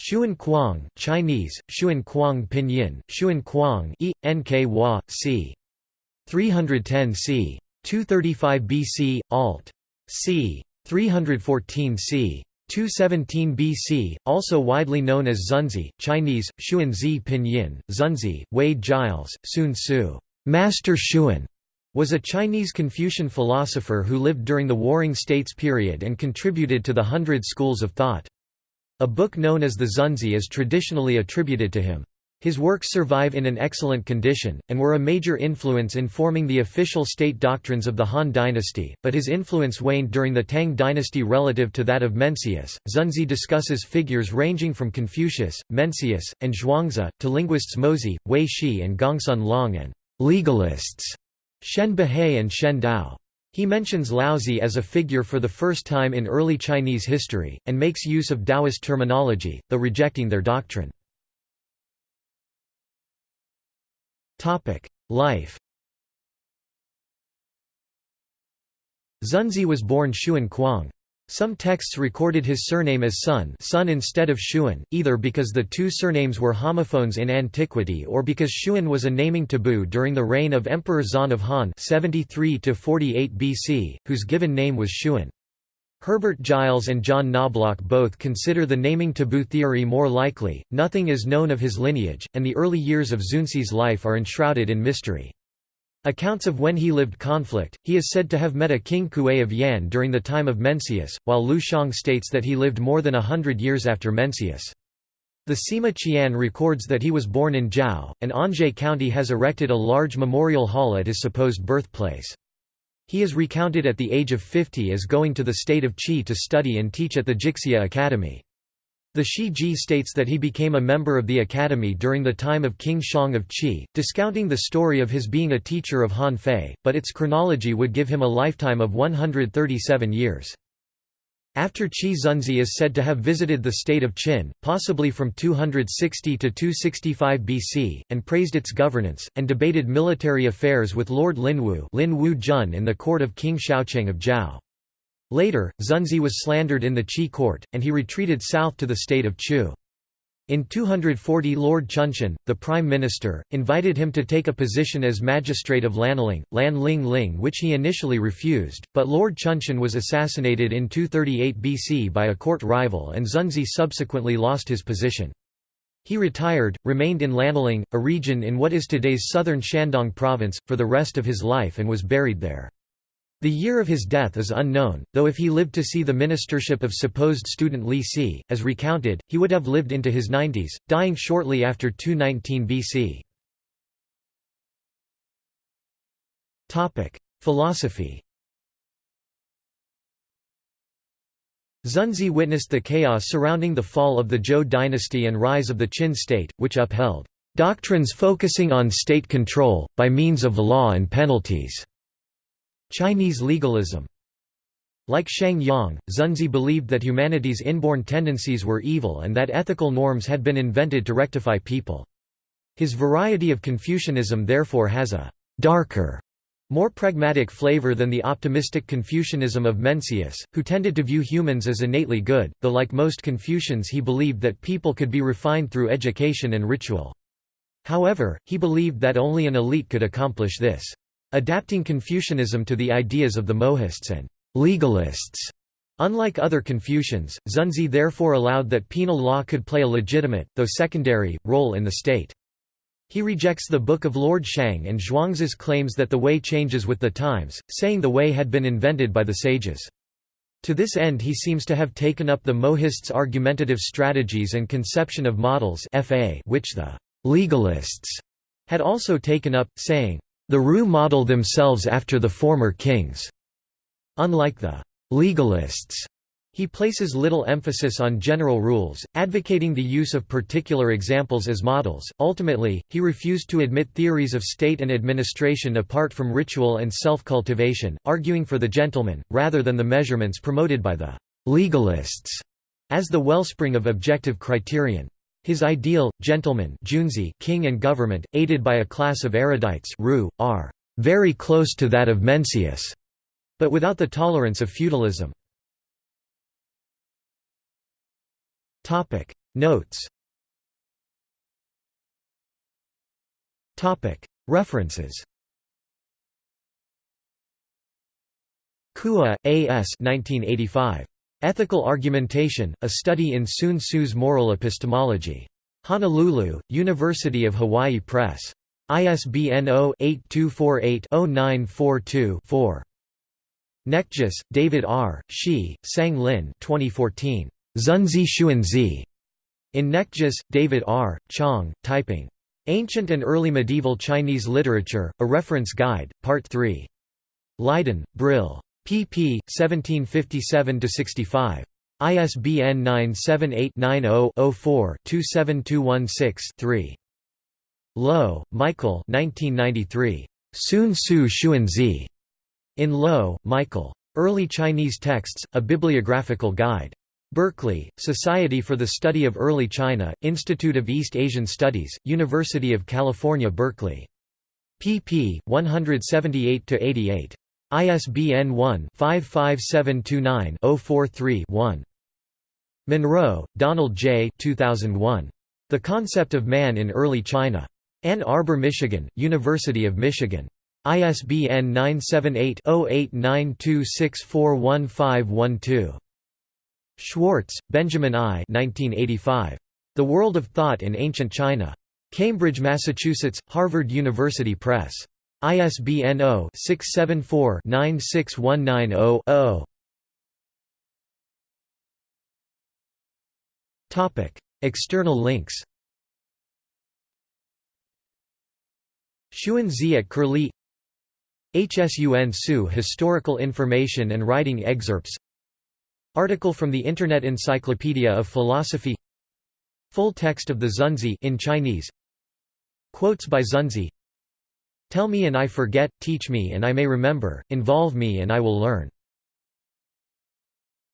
Xun Kuang Chinese, Xun Kuang Pinyin, Xun Kuang e, Hua, c. 310 c. 235 BC, alt. c. 314 c. 217 BC, also widely known as Xunzi, Chinese, Xunzi Pinyin, Xunzi, Wade Giles, Hsun Tzu, Master Xuan, was a Chinese Confucian philosopher who lived during the Warring States period and contributed to the Hundred Schools of Thought. A book known as the Xunzi is traditionally attributed to him. His works survive in an excellent condition, and were a major influence in forming the official state doctrines of the Han dynasty, but his influence waned during the Tang dynasty relative to that of Mencius. Xunzi discusses figures ranging from Confucius, Mencius, and Zhuangzi, to linguists Mozi, Hui Shi and Gongsun Long and legalists Shen Buhai and Shen Dao. He mentions Laozi as a figure for the first time in early Chinese history, and makes use of Taoist terminology, though rejecting their doctrine. Life Xunzi was born Xun Kuang. Some texts recorded his surname as Sun, Sun instead of Xun, either because the two surnames were homophones in antiquity or because Xun was a naming taboo during the reign of Emperor Xuan of Han 73 BC, whose given name was Xun. Herbert Giles and John Knoblock both consider the naming taboo theory more likely. Nothing is known of his lineage, and the early years of Xunzi's life are enshrouded in mystery. Accounts of when he lived conflict, he is said to have met a king Kuai of Yan during the time of Mencius, while Lu Shang states that he lived more than a hundred years after Mencius. The Sima Qian records that he was born in Zhao, and Anjie County has erected a large memorial hall at his supposed birthplace. He is recounted at the age of 50 as going to the state of Qi to study and teach at the Jixia Academy. The Shi Ji states that he became a member of the academy during the time of King Xiang of Qi, discounting the story of his being a teacher of Han Fei, but its chronology would give him a lifetime of 137 years. After Qi Xunzi is said to have visited the state of Qin, possibly from 260 to 265 BC, and praised its governance, and debated military affairs with Lord Linwu Lin Wu Jun in the court of King Xiaocheng of Zhao. Later, Xunzi was slandered in the Qi court, and he retreated south to the state of Chu. In 240 Lord Chunshen, the Prime Minister, invited him to take a position as magistrate of Lanling, Lan Ling Ling which he initially refused, but Lord Chunshen was assassinated in 238 BC by a court rival and Xunzi subsequently lost his position. He retired, remained in Lanling, a region in what is today's southern Shandong province, for the rest of his life and was buried there. The year of his death is unknown, though if he lived to see the ministership of supposed student Li Si, as recounted, he would have lived into his 90s, dying shortly after 219 BC. Philosophy Xunzi witnessed the chaos surrounding the fall of the Zhou dynasty and rise of the Qin state, which upheld doctrines focusing on state control, by means of law and penalties. Chinese legalism like Shang Yang, Xunzi believed that humanity's inborn tendencies were evil and that ethical norms had been invented to rectify people. His variety of Confucianism therefore has a «darker», more pragmatic flavor than the optimistic Confucianism of Mencius, who tended to view humans as innately good, though like most Confucians he believed that people could be refined through education and ritual. However, he believed that only an elite could accomplish this. Adapting Confucianism to the ideas of the Mohists and legalists. Unlike other Confucians, Xunzi therefore allowed that penal law could play a legitimate, though secondary, role in the state. He rejects the Book of Lord Shang and Zhuangzi's claims that the way changes with the times, saying the way had been invented by the sages. To this end he seems to have taken up the Mohists' argumentative strategies and conception of models which the legalists had also taken up, saying, the Ru model themselves after the former kings. Unlike the legalists, he places little emphasis on general rules, advocating the use of particular examples as models. Ultimately, he refused to admit theories of state and administration apart from ritual and self cultivation, arguing for the gentleman, rather than the measurements promoted by the legalists as the wellspring of objective criterion. His ideal, gentleman Junzi king and government, aided by a class of erudites Ru, are very close to that of Mencius, but without the tolerance of feudalism. Notes References Cua, A. S. 1985. Ethical Argumentation, A Study in Hsun Tzu's Moral Epistemology. Honolulu, University of Hawaii Press. ISBN 0-8248-0942-4. Knechtges, David R., Shi, Sang Lin 2014. Xunzi. In Knechtges, David R., Chang, Taiping. Ancient and Early Medieval Chinese Literature, A Reference Guide, Part 3. Leiden, Brill pp. 1757–65. ISBN 978-90-04-27216-3. Loewe, Michael Hsun Tzu Xunzi. In Loewe, Michael. Early Chinese Texts, A Bibliographical Guide. Berkeley, Society for the Study of Early China, Institute of East Asian Studies, University of California Berkeley. pp. 178–88. ISBN 1-55729-043-1. Munro, Donald J. 2001. The Concept of Man in Early China. Ann Arbor, Michigan, University of Michigan. ISBN 978-0892641512. Schwartz, Benjamin I. 1985. The World of Thought in Ancient China. Cambridge, Massachusetts, Harvard University Press. ISBN 0-674-96190-0. External links. Xunzi at Curlie. Hsun Tzu Historical Information and Writing Excerpts. Article from the Internet Encyclopedia of Philosophy. Full text of the Xunzi in Chinese. Quotes by Xunzi Tell me and I forget, teach me and I may remember, involve me and I will learn.